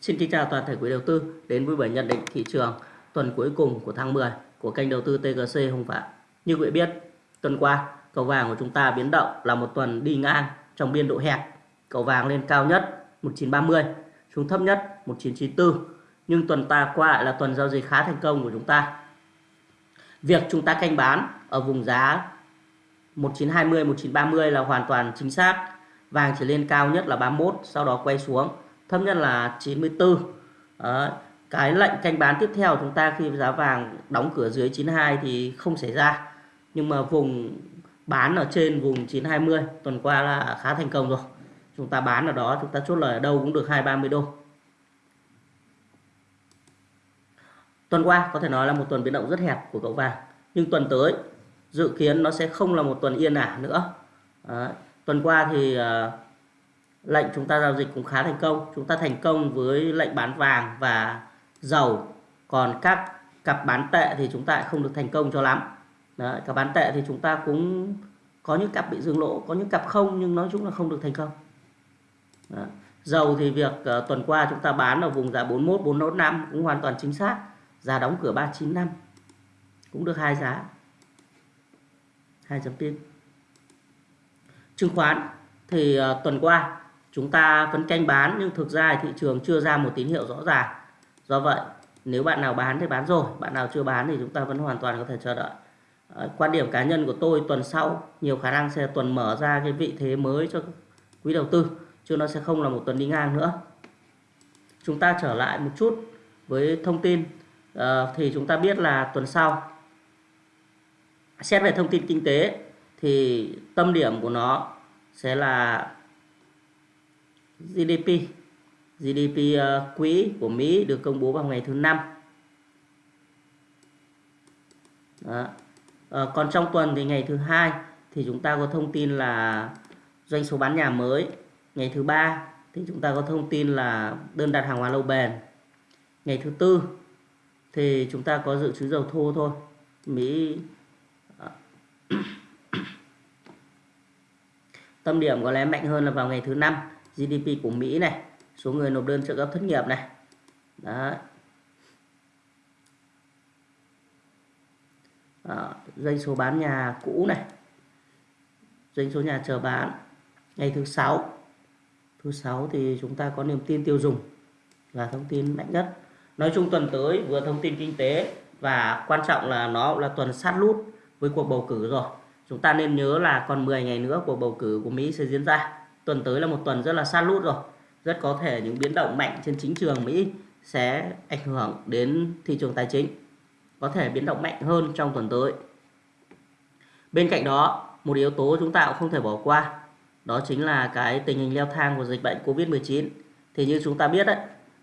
Xin kính chào toàn thể quý đầu tư đến với buổi nhận định thị trường tuần cuối cùng của tháng 10 của kênh đầu tư TGC Hồng Phạm. Như quý vị biết, tuần qua cầu vàng của chúng ta biến động là một tuần đi ngang trong biên độ hẹp. Cầu vàng lên cao nhất 1930, xuống thấp nhất 1994. Nhưng tuần ta qua lại là tuần giao dịch khá thành công của chúng ta. Việc chúng ta canh bán ở vùng giá 1920, 1930 là hoàn toàn chính xác. Vàng chỉ lên cao nhất là 31, sau đó quay xuống thấp nhất là 94 Đấy. cái lệnh canh bán tiếp theo chúng ta khi giá vàng đóng cửa dưới 92 thì không xảy ra nhưng mà vùng bán ở trên vùng 920 tuần qua là khá thành công rồi chúng ta bán ở đó chúng ta chốt lời ở đâu cũng được 230 đô tuần qua có thể nói là một tuần biến động rất hẹp của cậu vàng nhưng tuần tới dự kiến nó sẽ không là một tuần yên ả nữa Đấy. tuần qua thì uh, lệnh chúng ta giao dịch cũng khá thành công. Chúng ta thành công với lệnh bán vàng và dầu. Còn các cặp bán tệ thì chúng ta không được thành công cho lắm. Đấy, cặp bán tệ thì chúng ta cũng có những cặp bị dừng lỗ có những cặp không nhưng nói chung là không được thành công. Đấy. dầu thì việc uh, tuần qua chúng ta bán ở vùng giá 41 415 cũng hoàn toàn chính xác. Giá đóng cửa 395 cũng được hai giá. Hai chấm tin. Chứng khoán thì uh, tuần qua chúng ta phấn canh bán nhưng thực ra thị trường chưa ra một tín hiệu rõ ràng. Do vậy, nếu bạn nào bán thì bán rồi, bạn nào chưa bán thì chúng ta vẫn hoàn toàn có thể chờ đợi. Ờ, quan điểm cá nhân của tôi, tuần sau, nhiều khả năng sẽ tuần mở ra cái vị thế mới cho quý đầu tư, chứ nó sẽ không là một tuần đi ngang nữa. Chúng ta trở lại một chút với thông tin. Ờ, thì chúng ta biết là tuần sau, xét về thông tin kinh tế thì tâm điểm của nó sẽ là GDP GDP ờ, quý của Mỹ được công bố vào ngày thứ năm. Đó. À, còn trong tuần thì ngày thứ hai thì chúng ta có thông tin là doanh số bán nhà mới. Ngày thứ ba thì chúng ta có thông tin là đơn đặt hàng hóa lâu bền. Ngày thứ tư thì chúng ta có dự trữ dầu thô thôi. Mỹ ờ, tâm điểm có lẽ mạnh hơn là vào ngày thứ năm. GDP của Mỹ này số người nộp đơn trợ cấp thất nghiệp này. Đó Đó, doanh số bán nhà cũ này. Doanh số nhà chờ bán ngày thứ sáu. Thứ sáu thì chúng ta có niềm tin tiêu dùng là thông tin mạnh nhất. Nói chung tuần tới vừa thông tin kinh tế và quan trọng là nó là tuần sát lút với cuộc bầu cử rồi. Chúng ta nên nhớ là còn 10 ngày nữa cuộc bầu cử của Mỹ sẽ diễn ra tuần tới là một tuần rất là sát lút rồi. Rất có thể những biến động mạnh trên chính trường Mỹ sẽ ảnh hưởng đến thị trường tài chính, có thể biến động mạnh hơn trong tuần tới. Bên cạnh đó, một yếu tố chúng ta cũng không thể bỏ qua, đó chính là cái tình hình leo thang của dịch bệnh Covid-19 thì như chúng ta biết đấy,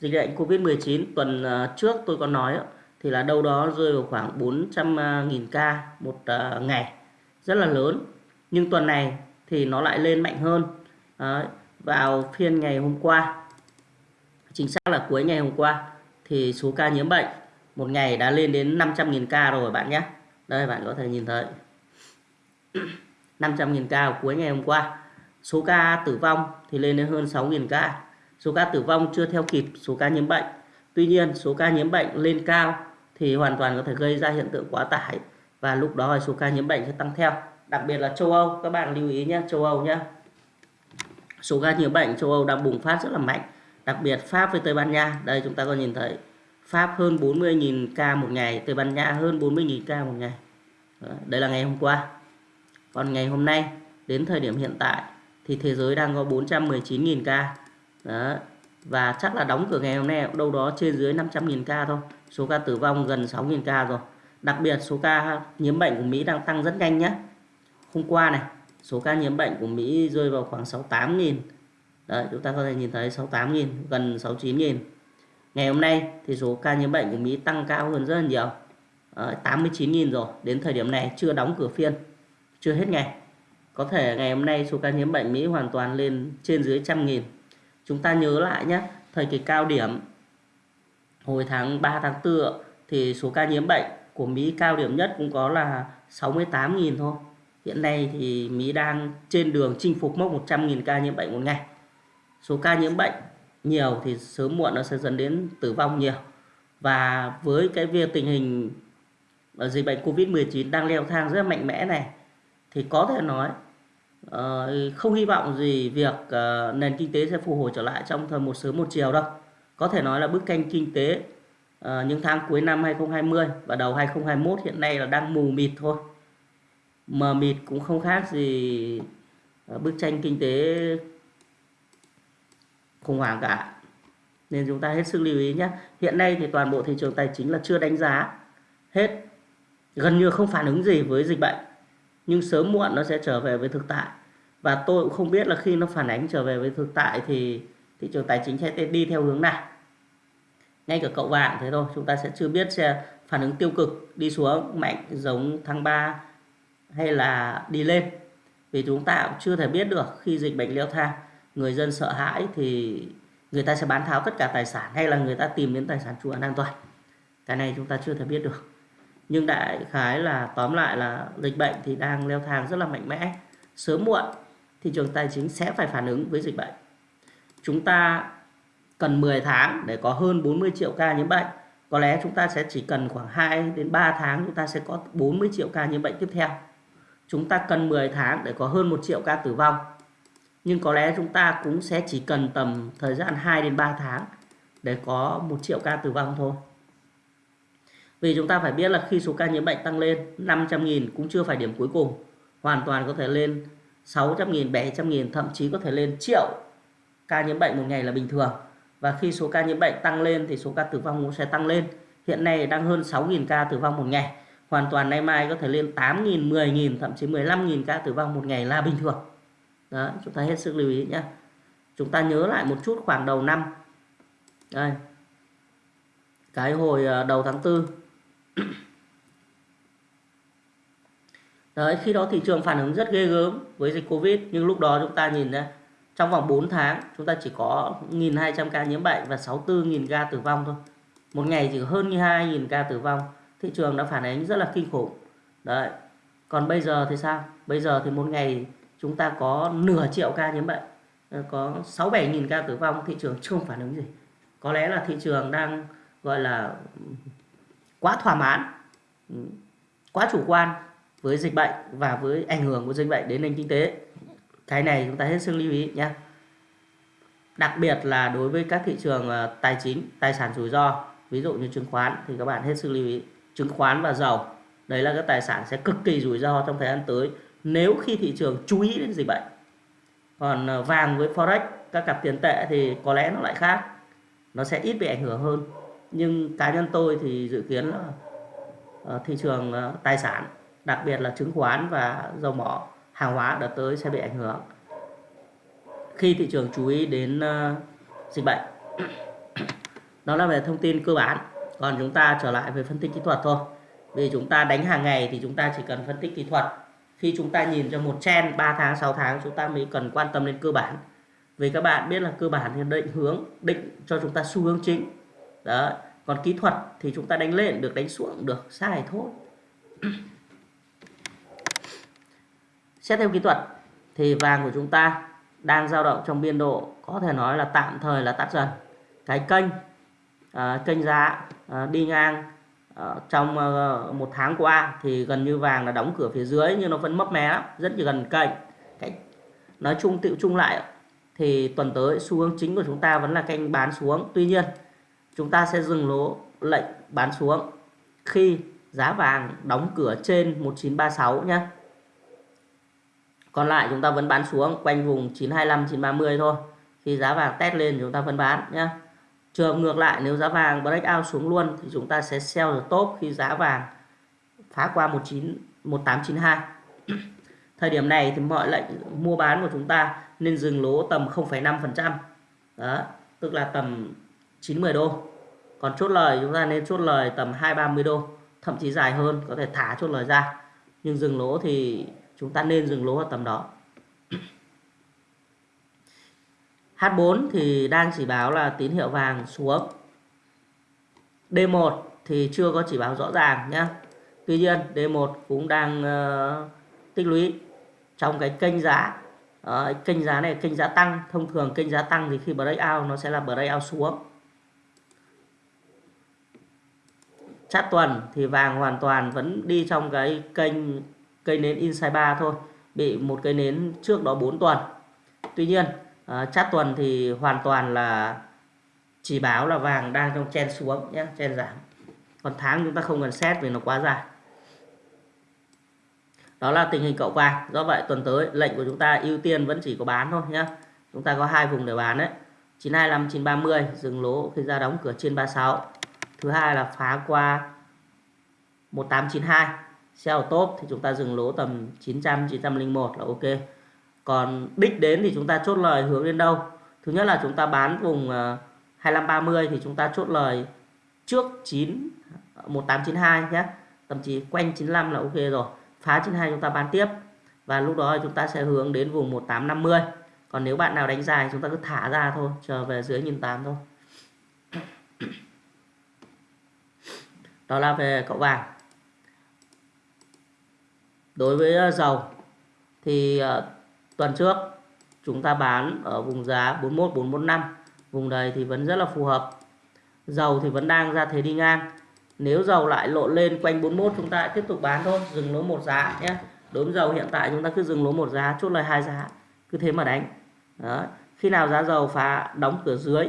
dịch bệnh Covid-19 tuần ờ, trước tôi có nói thì là đâu đó rơi vào khoảng 400.000 ca một ờ, ngày, rất là lớn. Nhưng tuần này thì nó lại lên mạnh hơn. Đấy, vào phiên ngày hôm qua chính xác là cuối ngày hôm qua thì số ca nhiễm bệnh một ngày đã lên đến 500.000 ca rồi bạn nhé. Đây bạn có thể nhìn thấy. 500.000 ca cuối ngày hôm qua. Số ca tử vong thì lên đến hơn 6.000 ca. Số ca tử vong chưa theo kịp số ca nhiễm bệnh. Tuy nhiên số ca nhiễm bệnh lên cao thì hoàn toàn có thể gây ra hiện tượng quá tải và lúc đó số ca nhiễm bệnh sẽ tăng theo. Đặc biệt là châu Âu các bạn lưu ý nhé châu Âu nhé số ca nhiễm bệnh châu Âu đang bùng phát rất là mạnh, đặc biệt Pháp với Tây Ban Nha. Đây chúng ta có nhìn thấy, Pháp hơn 40.000 ca một ngày, Tây Ban Nha hơn 40.000 ca một ngày. Đây là ngày hôm qua. Còn ngày hôm nay, đến thời điểm hiện tại, thì thế giới đang có 419.000 ca. Đó. và chắc là đóng cửa ngày hôm nay, đâu đó trên dưới 500.000 ca thôi. Số ca tử vong gần 6.000 ca rồi. Đặc biệt số ca nhiễm bệnh của Mỹ đang tăng rất nhanh nhé hôm qua này số ca nhiễm bệnh của Mỹ rơi vào khoảng 68.000 Đấy, chúng ta có thể nhìn thấy 68.000 gần 69.000 ngày hôm nay thì số ca nhiễm bệnh của Mỹ tăng cao hơn rất là nhiều. À, 89.000 rồi. Đến thời điểm này chưa đóng cửa phiên chưa hết ngày. Có thể ngày hôm nay số ca nhiễm bệnh Mỹ hoàn toàn lên trên dưới trăm nghìn. Chúng ta nhớ lại nhé thời kỳ cao điểm hồi tháng 3 tháng 4 thì số ca nhiễm bệnh của Mỹ cao điểm nhất cũng có là 68.000 thôi. Hiện nay thì Mỹ đang trên đường chinh phục mốc 100.000 ca nhiễm bệnh một ngày. Số ca nhiễm bệnh nhiều thì sớm muộn nó sẽ dẫn đến tử vong nhiều và với cái việc tình hình ờ, dịch bệnh Covid-19 đang leo thang rất mạnh mẽ này, thì có thể nói ờ, không hy vọng gì việc ờ, nền kinh tế sẽ phục hồi trở lại trong thời một sớm một chiều đâu. Có thể nói là bức tranh kinh tế những tháng cuối năm 2020 và đầu 2021 hiện nay là đang mù mịt thôi. Mờ mịt cũng không khác gì ờ, bức tranh kinh tế khủng hoảng cả. Nên chúng ta hết sức lưu ý nhé. Hiện nay thì toàn bộ thị trường tài chính là chưa đánh giá hết, gần như không phản ứng gì với dịch bệnh nhưng sớm muộn nó sẽ trở về với thực tại và tôi cũng không biết là khi nó phản ánh trở về với thực tại thì thị trường tài chính sẽ đi theo hướng nào ngay cả cậu vàng thế thôi, chúng ta sẽ chưa biết sẽ phản ứng tiêu cực, đi xuống mạnh giống tháng 3 hay là đi lên. Vì chúng ta cũng chưa thể biết được khi dịch bệnh leo thang, người dân sợ hãi thì người ta sẽ bán tháo tất cả tài sản hay là người ta tìm đến tài sản trụ an toàn. Cái này chúng ta chưa thể biết được. Nhưng đại khái là, tóm lại là dịch bệnh thì đang leo thang rất là mạnh mẽ. Sớm muộn thị trường tài chính sẽ phải phản ứng với dịch bệnh. Chúng ta cần 10 tháng để có hơn 40 triệu ca nhiễm bệnh. Có lẽ chúng ta sẽ chỉ cần khoảng 2 đến 3 tháng chúng ta sẽ có 40 triệu ca nhiễm bệnh tiếp theo chúng ta cần 10 tháng để có hơn 1 triệu ca tử vong nhưng có lẽ chúng ta cũng sẽ chỉ cần tầm thời gian 2 đến 3 tháng để có 1 triệu ca tử vong thôi vì chúng ta phải biết là khi số ca nhiễm bệnh tăng lên 500.000 cũng chưa phải điểm cuối cùng. Hoàn toàn có thể lên 600.000, 700.000, thậm chí có thể lên triệu ca nhiễm bệnh một ngày là bình thường. Và khi số ca nhiễm bệnh tăng lên thì số ca tử vong cũng sẽ tăng lên. Hiện nay đang hơn 6.000 ca tử vong một ngày. Hoàn toàn nay mai có thể lên 8.000, 10.000, thậm chí 15.000 ca tử vong một ngày là bình thường. Đó, chúng ta hết sức lưu ý nhé. Chúng ta nhớ lại một chút khoảng đầu năm. Đây. Cái hồi ờ, đầu tháng 4 Đấy, khi đó thị trường phản ứng rất ghê gớm với dịch Covid nhưng lúc đó chúng ta nhìn ra trong vòng 4 tháng chúng ta chỉ có 1.200 ca nhiễm bệnh và 64.000 ca tử vong thôi. Một ngày chỉ hơn như 2.000 ca tử vong. Thị trường đã phản ánh rất là kinh khủng. Đấy. Còn bây giờ thì sao? Bây giờ thì một ngày chúng ta có nửa triệu ca nhiễm bệnh, ờ, có 6-7.000 ca tử vong, thị trường chưa phản ứng gì. Có lẽ là thị trường đang gọi là quá thỏa mãn ừ, quá chủ quan với dịch bệnh và với ảnh hưởng của dịch bệnh đến nền kinh tế cái này chúng ta hết sức lưu ý nhé đặc biệt là đối với các thị trường ờ, tài chính tài sản rủi ro ví dụ như chứng khoán thì các bạn hết sức lưu ý chứng khoán và dầu đấy là các tài sản sẽ cực kỳ rủi ro trong thời gian tới nếu khi thị trường chú ý đến dịch bệnh. Còn ờ, vàng với forex, các cặp tiền tệ thì có lẽ nó lại khác. Nó sẽ ít bị ảnh hưởng hơn. Nhưng cá nhân tôi thì dự kiến là ờ, thị trường ờ, tài sản, đặc biệt là chứng khoán và dầu mỏ, hàng hóa đợt tới sẽ bị ảnh hưởng khi thị trường chú ý đến dịch bệnh. Đó là về thông tin cơ bản còn chúng ta trở lại về phân tích kỹ thuật thôi. Vì chúng ta đánh hàng ngày thì chúng ta chỉ cần phân tích kỹ thuật. Khi chúng ta nhìn cho một trend 3 tháng 6 tháng, chúng ta mới cần quan tâm đến cơ bản. Vì các bạn biết là cơ bản thì định hướng, định cho chúng ta xu hướng chính. Đó. Còn kỹ thuật thì chúng ta đánh lên được, đánh xuống được, sai thôi. Xét theo kỹ thuật thì vàng của chúng ta đang dao động trong biên độ có thể nói là tạm thời là tắt dần. Cái kênh uh, kênh giá ờ, đi ngang ờ, trong một tháng qua thì gần như vàng là đóng cửa phía dưới nhưng nó vẫn mấp mé lắm rất là gần kênh cái nói chung tựu chung lại thì tuần tới xu hướng chính của chúng ta vẫn là kênh bán xuống tuy nhiên chúng ta sẽ dừng lỗ lệnh bán xuống khi giá vàng đóng cửa trên 1936 nhé. Còn lại chúng ta vẫn bán xuống quanh vùng 925 930 thôi. Khi giá vàng test lên chúng ta vẫn bán nhé. Trường ngược lại nếu giá vàng break out xuống luôn thì chúng ta sẽ sell the top khi giá vàng phá qua 19 1892. Thời điểm này thì mọi lệnh mua bán của chúng ta nên dừng lỗ tầm 0,5%. Đó, tức là tầm 90 đô còn chốt lời chúng ta nên chốt lời tầm 2-30 đô thậm chí dài hơn có thể thả chốt lời ra nhưng dừng lỗ thì chúng ta nên dừng lỗ ở tầm đó H4 thì đang chỉ báo là tín hiệu vàng xuống. D1 thì chưa có chỉ báo rõ ràng nhé Tuy nhiên D1 cũng đang uh, tích lũy trong cái kênh giá. Uh, kênh giá này kênh giá tăng. Thông thường kênh giá tăng thì khi breakout nó sẽ là breakout xuống. Chát tuần thì vàng hoàn toàn vẫn đi trong cái kênh cây nến inside 3 thôi. Bị một cây nến trước đó 4 tuần. Tuy nhiên Ờ, chát tuần thì hoàn toàn là chỉ báo là vàng đang trong chen xuống nhé chen giảm. Còn tháng chúng ta không cần xét vì nó quá dài. Đó là tình hình cậu vàng. Do vậy tuần tới lệnh của chúng ta ưu tiên vẫn chỉ có bán thôi nhé chúng ta có hai vùng để bán đấy. 925 930 dừng lỗ khi ra đóng cửa trên 36 thứ hai là phá qua 1892 sell top thì chúng ta dừng lỗ tầm 900 901 là ok còn đích đến thì chúng ta chốt lời hướng đến đâu? Thứ nhất là chúng ta bán vùng ờ, 2530 thì chúng ta chốt lời trước 9 1892 nhé. Tầm chí quanh 95 là ok rồi. Phá 92 chúng ta bán tiếp. Và lúc đó chúng ta sẽ hướng đến vùng 1850 còn nếu bạn nào đánh dài chúng ta cứ thả ra thôi chờ về dưới 1008 thôi. Đó là về cậu vàng. Đối với ờ, dầu thì uh, tuần trước. Chúng ta bán ở vùng giá 41 445 vùng này thì vẫn rất là phù hợp. Dầu thì vẫn đang ra thế đi ngang. Nếu dầu lại lộn lên quanh 41 chúng ta tiếp tục bán thôi. Dừng lỗ một giá nhé. Đối với dầu hiện tại chúng ta cứ dừng lỗ một giá, chốt lời hai giá. Cứ thế mà đánh. Đó. khi nào giá dầu phá đóng cửa dưới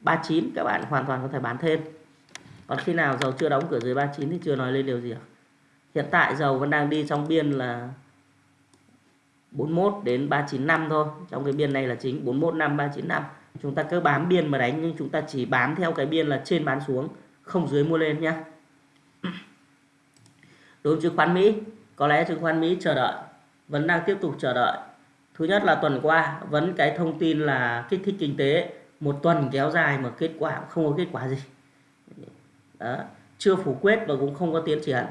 39 các bạn hoàn toàn có thể bán thêm. Còn khi nào dầu chưa đóng cửa dưới 39 thì chưa nói lên điều gì cả. hiện tại dầu vẫn đang đi trong biên là 41 đến 395 thôi. Trong cái biên này là chính 41 năm 395 chúng ta cứ bám biên mà đánh nhưng chúng ta chỉ bám theo cái biên là trên bán xuống không dưới mua lên nhé đối với chứng khoán Mỹ có lẽ chứng khoán Mỹ chờ đợi vẫn đang tiếp tục chờ đợi. Thứ nhất là tuần qua vẫn cái thông tin là kích thích kinh tế một tuần kéo dài mà kết quả không có kết quả gì. Đó. chưa phủ quyết và cũng không có tiến triển.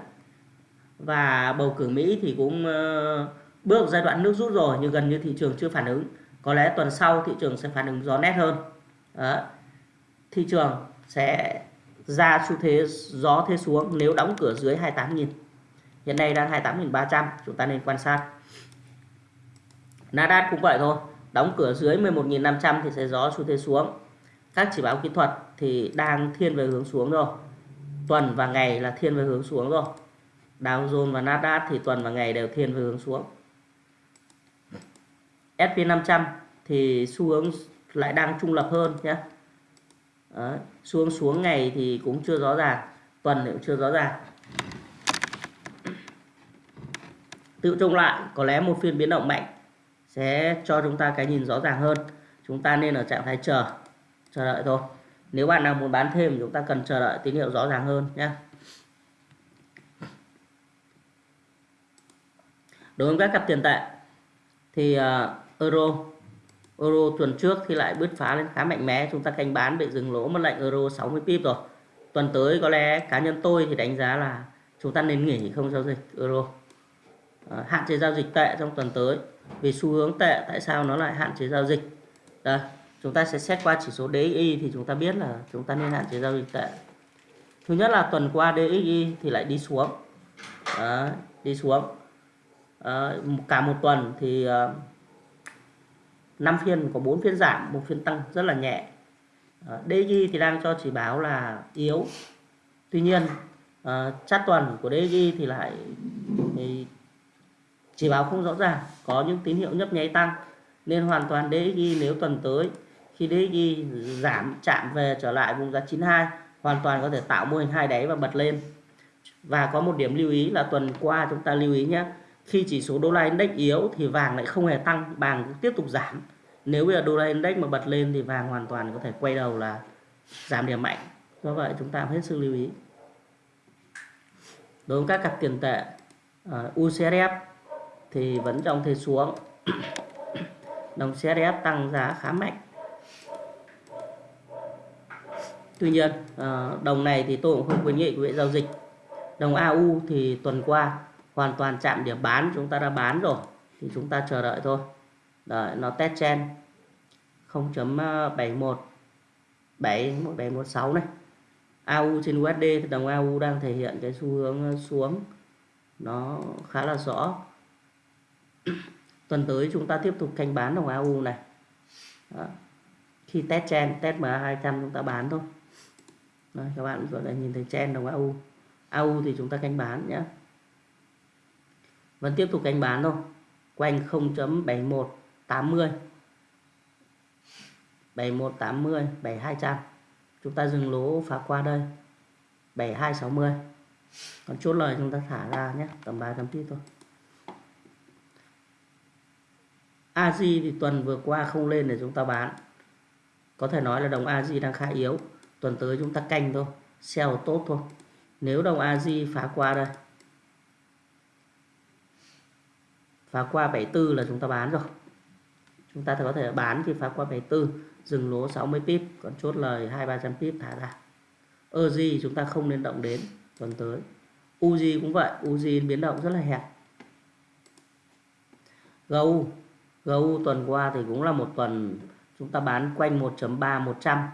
Và bầu cử Mỹ thì cũng uh, bước giai đoạn nước rút rồi nhưng gần như thị trường chưa phản ứng. Có lẽ tuần sau thị trường sẽ phản ứng rõ nét hơn. Đó. thị trường sẽ ra xu thế, gió thế xuống nếu đóng cửa dưới 28.000 hiện nay đang 28.300 chúng ta nên quan sát. Nasdaq cũng vậy thôi, đóng cửa dưới 11.500 thì sẽ gió xu thế xuống. Các chỉ báo kỹ thuật thì đang thiên về hướng xuống rồi. Tuần và ngày là thiên về hướng xuống rồi. Dow Jones và Nasdaq thì tuần và ngày đều thiên về hướng xuống. SP500 thì xu hướng lại đang trung lập hơn nhé. Đấy. hướng xuống ngày thì cũng chưa rõ ràng tuần thì cũng chưa rõ ràng. Tự trung lại có lẽ một phiên biến động mạnh sẽ cho chúng ta cái nhìn rõ ràng hơn. Chúng ta nên ở trạng thái chờ chờ đợi thôi. Nếu bạn nào muốn bán thêm chúng ta cần chờ đợi tín hiệu rõ ràng hơn nhé. Đối với các cặp tiền tệ thì uh, euro. Euro tuần trước thì lại bứt phá lên khá mạnh mẽ. Chúng ta canh bán bị dừng lỗ mất lệnh euro 60 pip rồi. Tuần tới có lẽ cá nhân tôi thì đánh giá là chúng ta nên nghỉ không giao dịch euro. À, hạn chế giao dịch tệ trong tuần tới. Vì xu hướng tệ tại sao nó lại hạn chế giao dịch? Đây chúng ta sẽ xét qua chỉ số DXY thì chúng ta biết là chúng ta nên hạn chế giao dịch tệ. Thứ nhất là tuần qua DXY thì lại đi xuống. Đó, đi xuống. À, cả một tuần thì uh, 5 phiên có 4 phiên giảm một phiên tăng rất là nhẹ. À, thì đang cho chỉ báo là yếu. Tuy nhiên ờ, chát tuần của DXY thì lại thì chỉ báo không rõ ràng có những tín hiệu nhấp nháy tăng nên hoàn toàn DXY nếu tuần tới khi DXY giảm chạm về trở lại vùng giá 92 hoàn toàn có thể tạo mô hình hai đáy và bật lên. Và có một điểm lưu ý là tuần qua chúng ta lưu ý nhé khi chỉ số đô la index yếu thì vàng lại không hề tăng vàng tiếp tục giảm. Nếu bây giờ đô la index mà bật lên thì vàng hoàn toàn có thể quay đầu là giảm điểm mạnh. Do vậy chúng ta hết sức lưu ý. Đối với các cặp tiền tệ ờ, uh, UCSF thì vẫn trong thế xuống. Đồng CSF tăng giá khá mạnh. Tuy nhiên uh, đồng này thì tôi cũng không khuyến nghị quý vị giao dịch. Đồng AU thì tuần qua hoàn toàn chạm điểm bán chúng ta đã bán rồi thì chúng ta chờ đợi thôi. Đợi nó test chen 0.71 71716 này. AU trên USD thì đồng AU đang thể hiện cái xu hướng ờ, xuống. Nó khá là rõ. Tuần tới chúng ta tiếp tục canh bán đồng AU này. Đó. khi test chen test MA 200 chúng ta bán thôi. Đấy, các bạn có thể nhìn thấy chen đồng AU AU thì chúng ta canh bán nhé vẫn tiếp tục canh bán thôi. Quanh 0.7180 7180 7200 chúng ta dừng lỗ phá qua đây. 7260 còn chốt lời chúng ta thả ra nhé. Tầm 300 pip thôi. AJ thì tuần vừa qua không lên để chúng ta bán. Có thể nói là đồng AJ đang khá yếu. Tuần tới chúng ta canh thôi. Sell tốt thôi. Nếu đồng AJ phá qua đây phá qua 74 là chúng ta bán rồi. Chúng ta có thể bán khi phá qua 74 dừng lỗ 60 pip còn chốt lời 2 300 pip thả ra. EZ chúng ta không nên động đến tuần tới. Uzi cũng vậy Uzi biến động rất là hẹp. GU GU tuần qua thì cũng là một tuần chúng ta bán quanh 1.3 100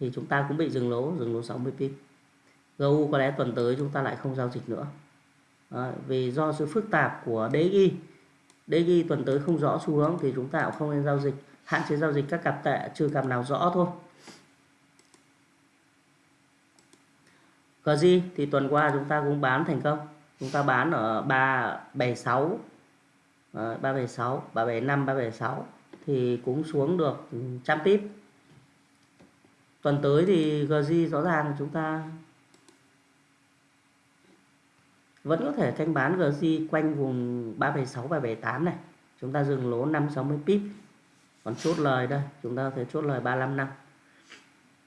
thì chúng ta cũng bị dừng lỗ dừng lỗ 60 pip. GU có lẽ tuần tới chúng ta lại không giao dịch nữa. À, vì do sự phức tạp của DXY DXY tuần tới không rõ xu hướng thì chúng ta cũng không nên giao dịch. Hạn chế giao dịch các cặp tệ, trừ cặp nào rõ thôi. GG thì tuần qua chúng ta cũng bán thành công. Chúng ta bán ở 376 376 375 376 thì cũng xuống được trăm pip tuần tới thì GG rõ ràng chúng ta vẫn có thể thanh bán GC quanh vùng 376 378 này. Chúng ta dừng lỗ 560 pip. Còn chốt lời đây chúng ta có thể chốt lời 35 năm.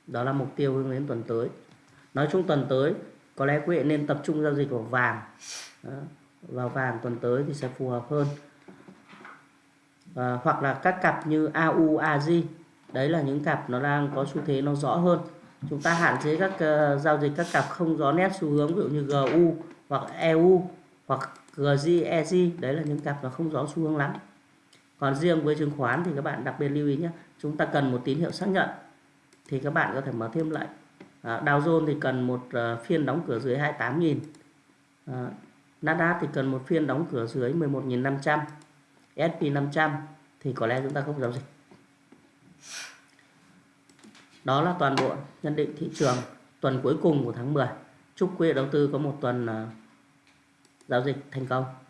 Đó là mục tiêu hướng đến tuần tới. Nói chung tuần tới có lẽ quý vị nên tập trung giao dịch vào vàng. Đó. vào vàng tuần tới thì sẽ phù hợp hơn. À, hoặc là các cặp như AU, AZ đấy là những cặp nó đang có xu thế nó rõ hơn. Chúng ta hạn chế các uh, giao dịch các cặp không rõ nét xu hướng ví dụ như GU hoặc EU hoặc GZ, đấy là những cặp nó không rõ xu hướng lắm. Còn riêng với chứng khoán thì các bạn đặc biệt lưu ý nhé chúng ta cần một tín hiệu xác nhận thì các bạn có thể mở thêm lệnh à, Dow Jones thì cần một uh, phiên đóng cửa dưới 28.000 à, Nasdaq thì cần một phiên đóng cửa dưới 11.500 S&P 500 thì có lẽ chúng ta không giao dịch. Đó là toàn bộ nhận định thị trường tuần cuối cùng của tháng 10 chúc quý vị đầu tư có một tuần uh, giao dịch thành công.